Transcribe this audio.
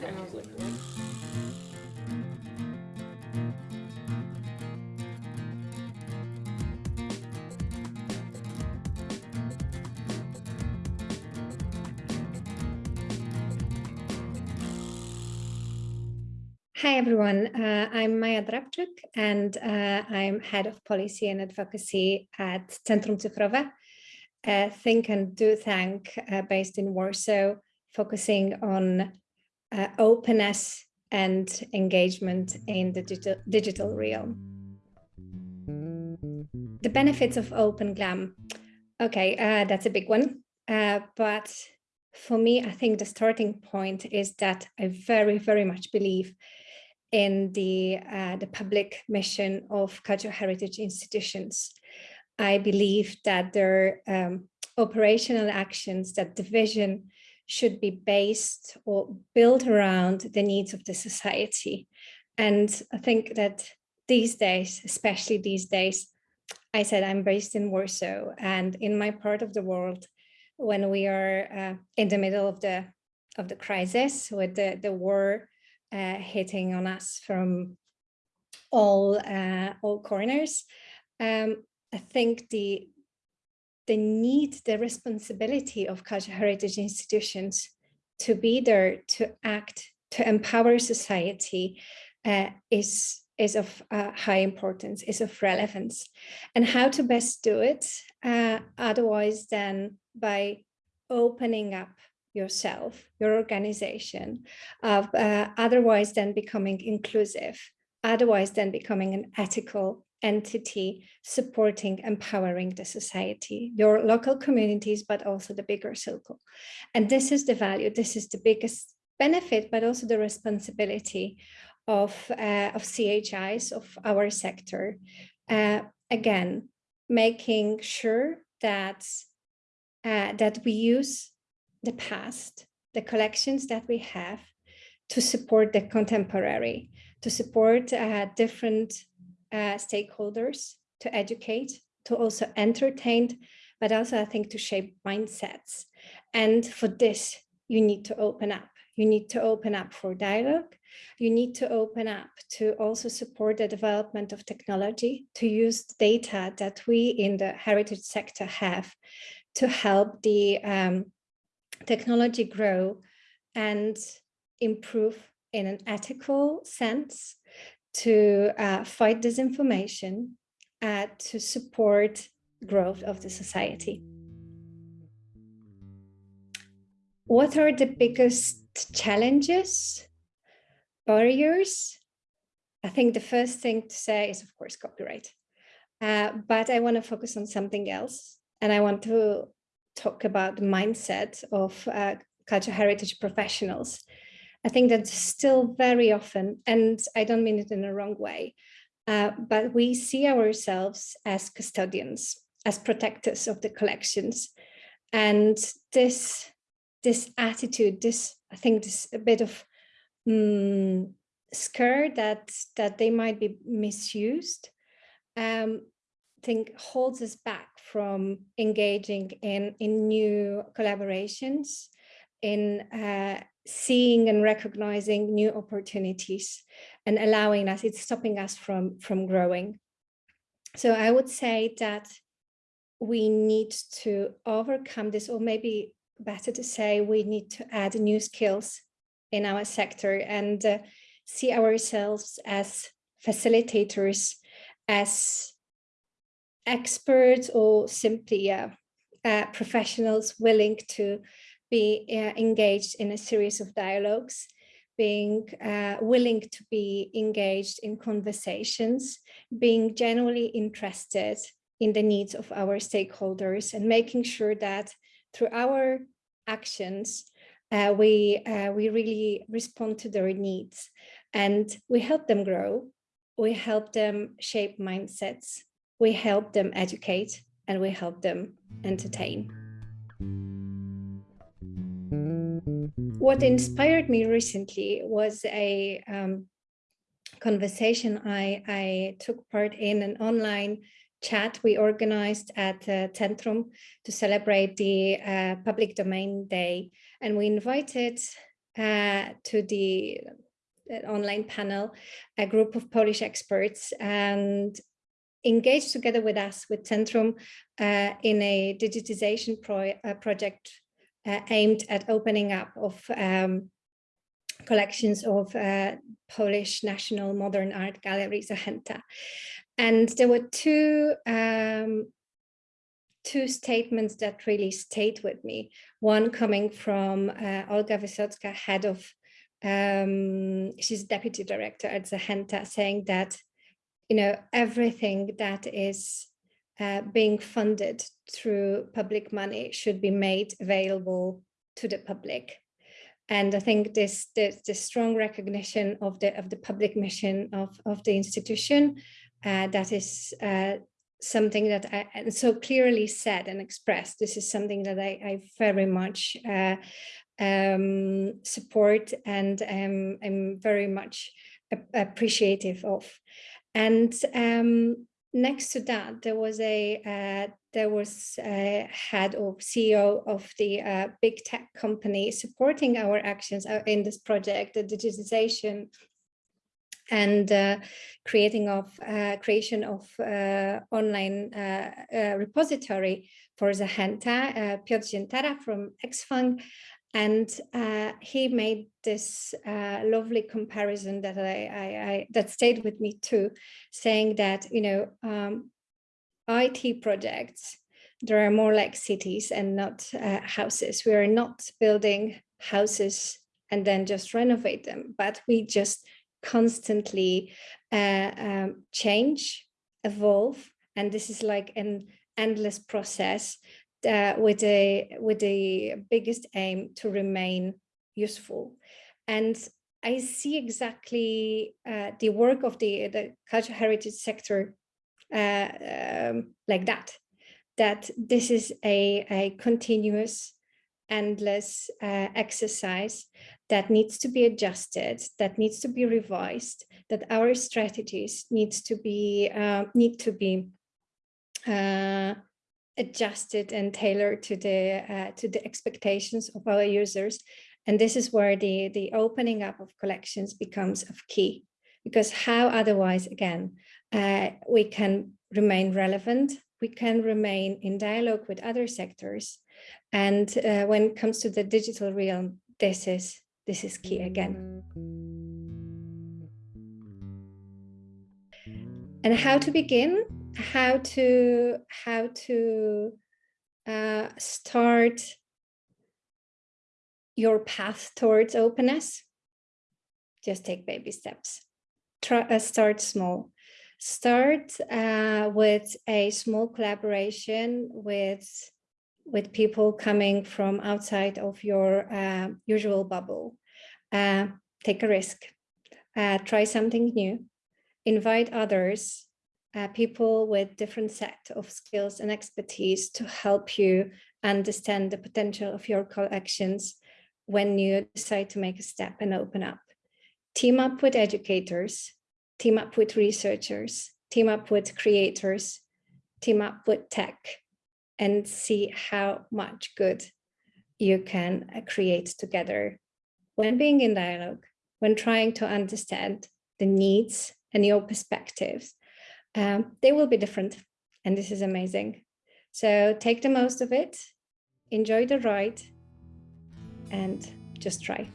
Hi, everyone. Uh, I'm Maja Drabczyk, and uh, I'm head of policy and advocacy at Centrum Cyfrowe, a think and do tank uh, based in Warsaw, focusing on uh, openness and engagement in the digital, digital realm. The benefits of Open GLAM. Okay, uh, that's a big one. Uh, but for me, I think the starting point is that I very, very much believe in the, uh, the public mission of cultural heritage institutions. I believe that their um, operational actions, that the vision should be based or built around the needs of the society. And I think that these days, especially these days, I said I'm based in Warsaw and in my part of the world, when we are uh, in the middle of the of the crisis with the, the war uh, hitting on us from all uh, all corners. Um, I think the the need, the responsibility of cultural heritage institutions to be there, to act, to empower society uh, is is of uh, high importance, is of relevance. And how to best do it, uh, otherwise than by opening up yourself, your organization, uh, otherwise than becoming inclusive, otherwise than becoming an ethical entity supporting, empowering the society, your local communities, but also the bigger circle. And this is the value, this is the biggest benefit, but also the responsibility of, uh, of CHIs, of our sector. Uh, again, making sure that, uh, that we use the past, the collections that we have to support the contemporary, to support uh, different uh, stakeholders, to educate, to also entertain, but also I think to shape mindsets. And for this, you need to open up. You need to open up for dialogue. You need to open up to also support the development of technology, to use data that we in the heritage sector have to help the um, technology grow and improve in an ethical sense to uh, fight disinformation, uh, to support growth of the society. What are the biggest challenges, barriers? I think the first thing to say is, of course, copyright. Uh, but I want to focus on something else. And I want to talk about the mindset of uh, cultural heritage professionals. I think that still very often, and I don't mean it in a wrong way, uh, but we see ourselves as custodians, as protectors of the collections. And this, this attitude, this, I think this a bit of um, scare that, that they might be misused, um, think holds us back from engaging in, in new collaborations, in uh, seeing and recognizing new opportunities and allowing us, it's stopping us from, from growing. So I would say that we need to overcome this, or maybe better to say we need to add new skills in our sector and uh, see ourselves as facilitators, as experts or simply uh, uh, professionals willing to be uh, engaged in a series of dialogues, being uh, willing to be engaged in conversations, being genuinely interested in the needs of our stakeholders and making sure that through our actions, uh, we, uh, we really respond to their needs and we help them grow, we help them shape mindsets, we help them educate and we help them entertain. What inspired me recently was a um, conversation I, I took part in an online chat we organized at uh, Centrum to celebrate the uh, Public Domain Day. And we invited uh, to the online panel, a group of Polish experts and engaged together with us, with Centrum, uh, in a digitization pro uh, project uh, aimed at opening up of um, collections of uh, Polish National Modern Art Gallery, Zachęta. And there were two um, two statements that really stayed with me. One coming from uh, Olga Wysocka, head of, um, she's deputy director at Zachęta, saying that, you know, everything that is uh, being funded through public money should be made available to the public. And I think this, this, this strong recognition of the of the public mission of, of the institution uh, that is uh, something that I and so clearly said and expressed. This is something that I, I very much uh, um, support and um, I'm very much appreciative of. And um, next to that, there was a uh, there was a head or CEO of the uh, big tech company supporting our actions uh, in this project, the digitization and uh, creating of uh, creation of uh, online uh, uh, repository for Zachęta, uh, Piotr Ziętara from Xfang, and he made this lovely comparison that I, I, I, that stayed with me too, saying that you know um, IT projects there are more like cities and not houses. We are not building houses and then just renovate them, but we just constantly uh, um, change, evolve, and this is like an endless process uh, with a with the biggest aim to remain useful. And I see exactly uh, the work of the the cultural heritage sector uh, um, like that. That this is a, a continuous endless uh, exercise that needs to be adjusted, that needs to be revised, that our strategies needs to be uh, need to be uh, adjusted and tailored to the uh, to the expectations of our users. And this is where the the opening up of collections becomes of key, because how otherwise again uh, we can remain relevant, we can remain in dialogue with other sectors and uh, when it comes to the digital realm, this is this is key again. And how to begin? How to how to uh, start your path towards openness? Just take baby steps. Try, uh, start small. Start uh, with a small collaboration with with people coming from outside of your uh, usual bubble. Uh, take a risk, uh, try something new, invite others, uh, people with different set of skills and expertise to help you understand the potential of your collections when you decide to make a step and open up. Team up with educators, team up with researchers, team up with creators, team up with tech, and see how much good you can uh, create together when being in dialogue, when trying to understand the needs and your perspectives. Um, they will be different and this is amazing. So take the most of it, enjoy the ride and just try.